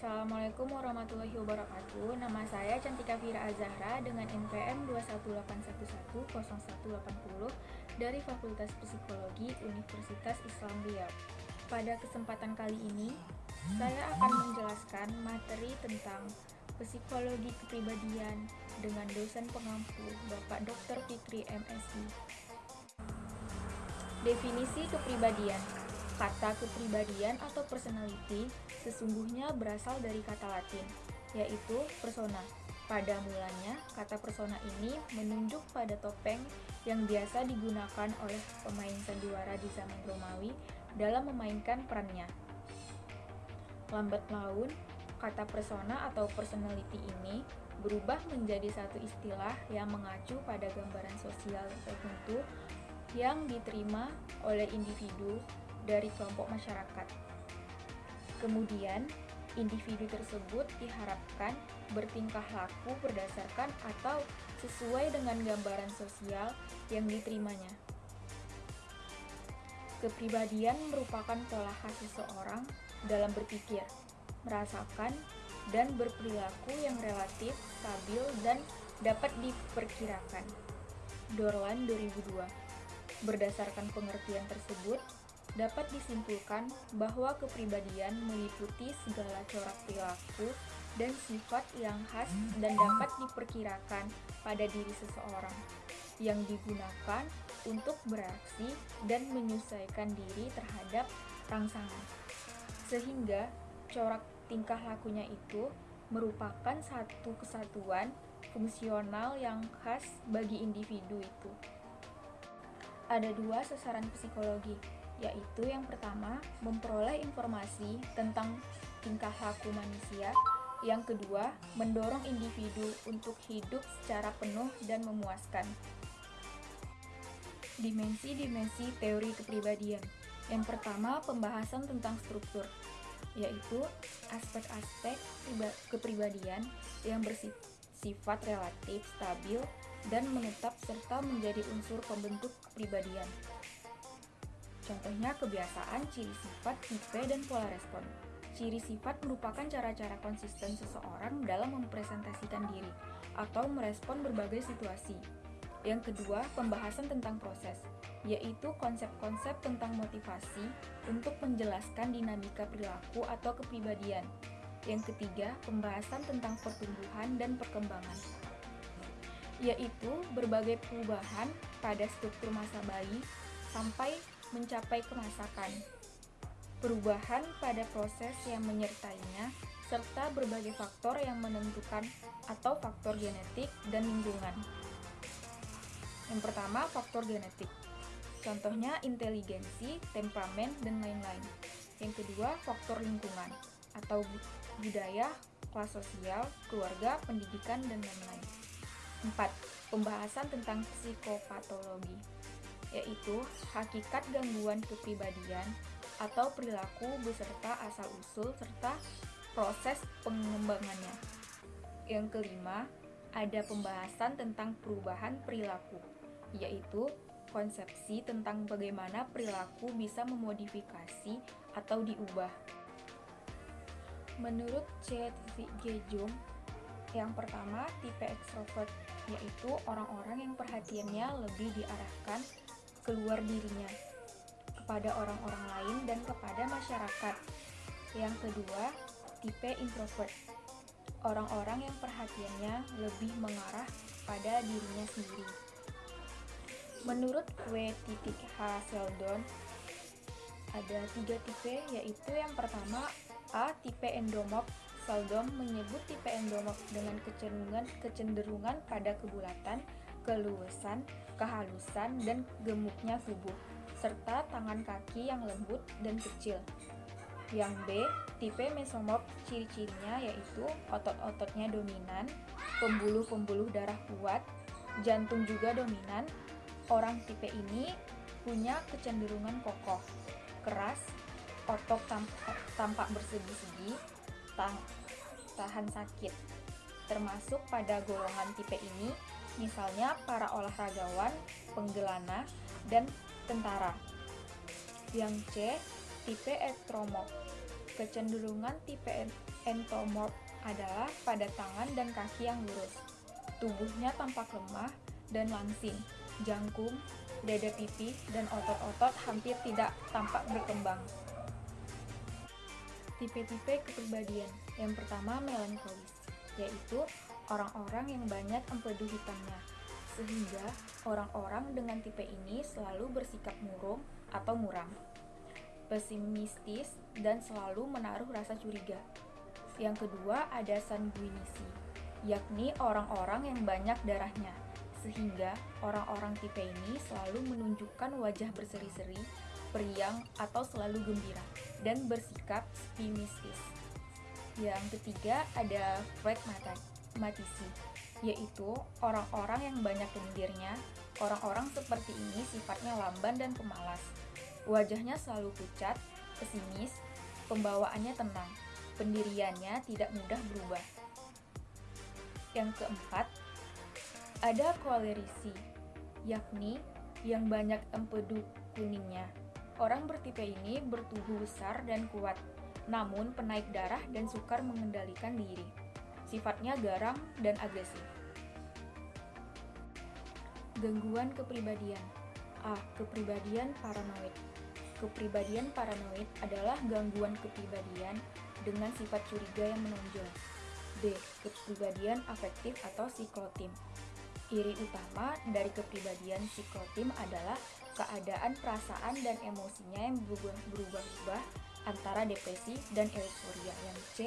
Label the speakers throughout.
Speaker 1: Assalamualaikum warahmatullahi wabarakatuh. Nama saya Cantika Fira Azahra dengan NPM 218110180 dari Fakultas Psikologi Universitas Islam Riau. Pada kesempatan kali ini, saya akan menjelaskan materi tentang psikologi kepribadian dengan dosen pengampu Bapak Dr. Fikri MSI. Definisi kepribadian Kata kepribadian atau personality sesungguhnya berasal dari kata Latin, yaitu persona. Pada mulanya, kata persona ini menunjuk pada topeng yang biasa digunakan oleh pemain sandiwara di zaman Romawi dalam memainkan perannya. Lambat laun, kata persona atau personality ini berubah menjadi satu istilah yang mengacu pada gambaran sosial tertentu yang diterima oleh individu dari kelompok masyarakat. Kemudian, individu tersebut diharapkan bertingkah laku berdasarkan atau sesuai dengan gambaran sosial yang diterimanya. Kepribadian merupakan pola khas seseorang dalam berpikir, merasakan, dan berperilaku yang relatif stabil dan dapat diperkirakan. Dorlan 2002 Berdasarkan pengertian tersebut, dapat disimpulkan bahwa kepribadian meliputi segala corak perilaku dan sifat yang khas dan dapat diperkirakan pada diri seseorang yang digunakan untuk beraksi dan menyesuaikan diri terhadap rangsangan. Sehingga corak tingkah lakunya itu merupakan satu kesatuan fungsional yang khas bagi individu itu. Ada dua sasaran psikologi, yaitu yang pertama, memperoleh informasi tentang tingkah laku manusia. Yang kedua, mendorong individu untuk hidup secara penuh dan memuaskan. Dimensi-dimensi teori kepribadian. Yang pertama, pembahasan tentang struktur, yaitu aspek-aspek kepribadian yang bersifat relatif, stabil, dan menetap serta menjadi unsur pembentuk kepribadian. Contohnya kebiasaan, ciri sifat, tipe, dan pola respon. Ciri sifat merupakan cara-cara konsisten seseorang dalam mempresentasikan diri atau merespon berbagai situasi. Yang kedua, pembahasan tentang proses, yaitu konsep-konsep tentang motivasi untuk menjelaskan dinamika perilaku atau kepribadian. Yang ketiga, pembahasan tentang pertumbuhan dan perkembangan, yaitu berbagai perubahan pada struktur masa bayi sampai mencapai kemasakan, perubahan pada proses yang menyertainya, serta berbagai faktor yang menentukan atau faktor genetik dan lingkungan. Yang pertama, faktor genetik. Contohnya inteligensi, temperamen, dan lain-lain. Yang kedua, faktor lingkungan atau budaya, kelas sosial, keluarga, pendidikan, dan lain-lain. 4. Pembahasan tentang psikopatologi yaitu hakikat gangguan kepribadian atau perilaku beserta asal-usul serta proses pengembangannya. Yang kelima, ada pembahasan tentang perubahan perilaku, yaitu konsepsi tentang bagaimana perilaku bisa memodifikasi atau diubah. Menurut C. Gejung, yang pertama tipe ekstrovert, yaitu orang-orang yang perhatiannya lebih diarahkan keluar dirinya kepada orang-orang lain dan kepada masyarakat. Yang kedua, tipe introvert. Orang-orang yang perhatiannya lebih mengarah pada dirinya sendiri. Menurut W. H. Sheldon, ada tiga tipe, yaitu yang pertama A. Tipe endomorph. Sheldon menyebut tipe endomorph dengan kecenderungan pada kebulatan, keluasan, kehalusan, dan gemuknya tubuh, serta tangan kaki yang lembut dan kecil. Yang B, tipe mesomorph ciri-cirinya yaitu otot-ototnya dominan, pembuluh-pembuluh darah kuat, jantung juga dominan. Orang tipe ini punya kecenderungan kokoh, keras, otot tampak, tampak bersegi-segi, tahan sakit. Termasuk pada golongan tipe ini misalnya para olahragawan, penggelana, dan tentara. Yang C, tipe ekstromorf. Kecenderungan tipe entomorph adalah pada tangan dan kaki yang lurus. Tubuhnya tampak lemah dan langsing, jangkung, dada pipi, dan otot-otot hampir tidak tampak berkembang. Tipe-tipe kepribadian yang pertama melankolis, yaitu orang-orang yang banyak empedu hitamnya, sehingga orang-orang dengan tipe ini selalu bersikap murung atau muram, pesimistis, dan selalu menaruh rasa curiga. Yang kedua ada sanguinisi, yakni orang-orang yang banyak darahnya, sehingga orang-orang tipe ini selalu menunjukkan wajah berseri-seri, periang, atau selalu gembira, dan bersikap optimistis. Yang ketiga ada pragmatisi, yaitu orang-orang yang banyak lendirnya, orang-orang seperti ini sifatnya lamban dan pemalas. Wajahnya selalu pucat, pesimis, pembawaannya tenang, pendiriannya tidak mudah berubah. Yang keempat, ada kolerisi, yakni yang banyak empedu kuningnya. Orang bertipe ini bertubuh besar dan kuat, namun penaik darah dan sukar mengendalikan diri. Sifatnya garang dan agresif. Gangguan kepribadian A. Kepribadian paranoid Kepribadian paranoid adalah gangguan kepribadian dengan sifat curiga yang menonjol. D. Kepribadian afektif atau psikotim. Iri utama dari kepribadian psikotim adalah keadaan perasaan dan emosinya yang berubah-ubah antara depresi dan euforia. Yang C.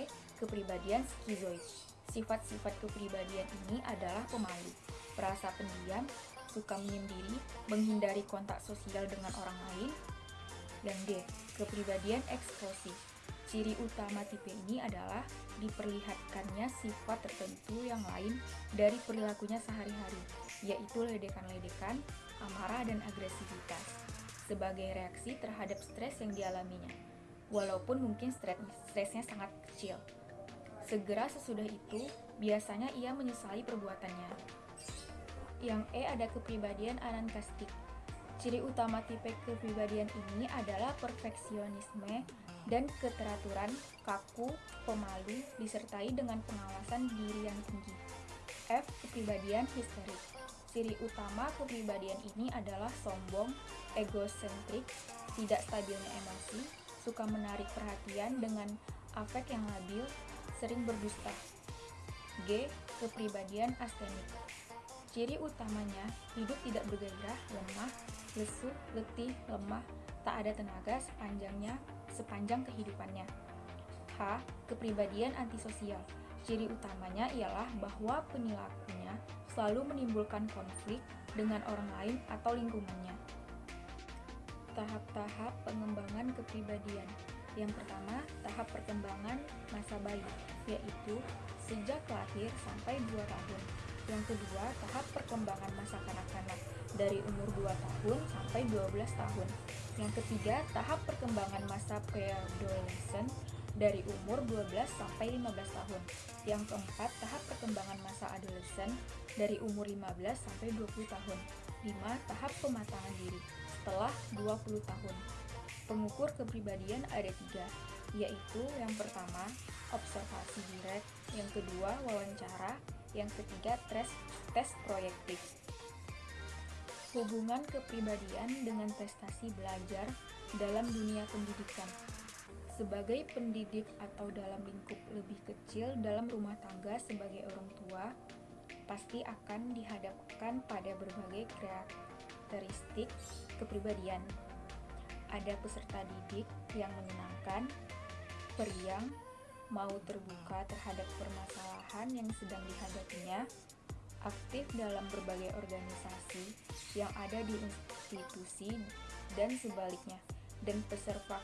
Speaker 1: Kepribadian skizoid. Sifat-sifat kepribadian ini adalah pemalu, perasa pendiam, suka menyendiri, menghindari kontak sosial dengan orang lain. Dan D. Kepribadian eksplosif Ciri utama tipe ini adalah diperlihatkannya sifat tertentu yang lain dari perilakunya sehari-hari, yaitu ledekan-ledekan, amarah, dan agresivitas, sebagai reaksi terhadap stres yang dialaminya, walaupun mungkin stres stresnya sangat kecil. Segera sesudah itu, biasanya ia menyesali perbuatannya. Yang E ada kepribadian anankastik. Ciri utama tipe kepribadian ini adalah perfeksionisme dan keteraturan, kaku, pemalu, disertai dengan pengawasan diri yang tinggi. F. Kepribadian histerik Ciri utama kepribadian ini adalah sombong, egosentrik, tidak stabilnya emosi, suka menarik perhatian dengan afek yang labil, sering berdusta. G. Kepribadian astenik Ciri utamanya, hidup tidak bergairah, lemah, lesu, letih, lemah, tak ada tenaga sepanjangnya sepanjang kehidupannya. H. Kepribadian antisosial. Ciri utamanya ialah bahwa penilakunya selalu menimbulkan konflik dengan orang lain atau lingkungannya. Tahap-tahap pengembangan kepribadian. Yang pertama, tahap perkembangan masa bayi, yaitu sejak lahir sampai 2 tahun. Yang kedua, tahap perkembangan masa kanak-kanak dari umur 2 tahun sampai 12 tahun. Yang ketiga, tahap perkembangan masa preadolescent dari umur 12 sampai 15 tahun. Yang keempat, tahap perkembangan masa adolescent dari umur 15 sampai 20 tahun. 5. Tahap pematangan diri setelah 20 tahun. Pengukur kepribadian ada tiga, yaitu yang pertama, observasi direct, yang kedua, wawancara, yang ketiga, tes, tes proyektif. Hubungan kepribadian dengan prestasi belajar dalam dunia pendidikan. Sebagai pendidik atau dalam lingkup lebih kecil dalam rumah tangga sebagai orang tua, pasti akan dihadapkan pada berbagai karakteristik kepribadian. Ada peserta didik yang menyenangkan, periang, mau terbuka terhadap permasalahan yang sedang dihadapinya, aktif dalam berbagai organisasi yang ada di institusi dan sebaliknya, dan peserta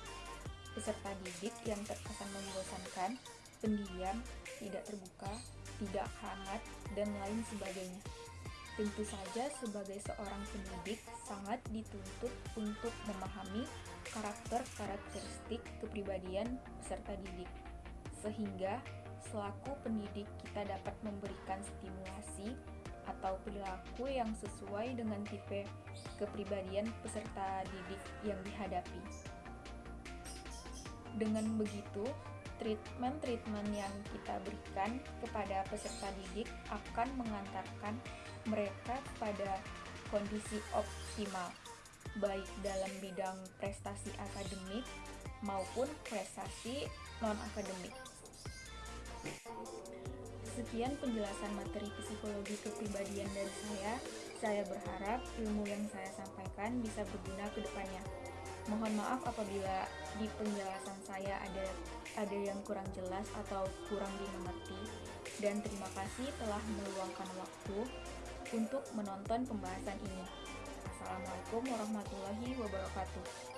Speaker 1: peserta didik yang terkesan membosankan, pendiam, tidak terbuka, tidak hangat, dan lain sebagainya. Tentu saja sebagai seorang pendidik sangat dituntut untuk memahami karakter-karakteristik kepribadian peserta didik, sehingga selaku pendidik kita dapat memberikan stimulasi atau perilaku yang sesuai dengan tipe kepribadian peserta didik yang dihadapi. Dengan begitu, treatment-treatment yang kita berikan kepada peserta didik akan mengantarkan mereka pada kondisi optimal, baik dalam bidang prestasi akademik maupun prestasi non-akademik. Sekian penjelasan materi psikologi kepribadian dari saya. Saya berharap ilmu yang saya sampaikan bisa berguna ke depannya. Mohon maaf apabila di penjelasan saya ada ada yang kurang jelas atau kurang dimengerti dan terima kasih telah meluangkan waktu untuk menonton pembahasan ini. Assalamualaikum warahmatullahi wabarakatuh.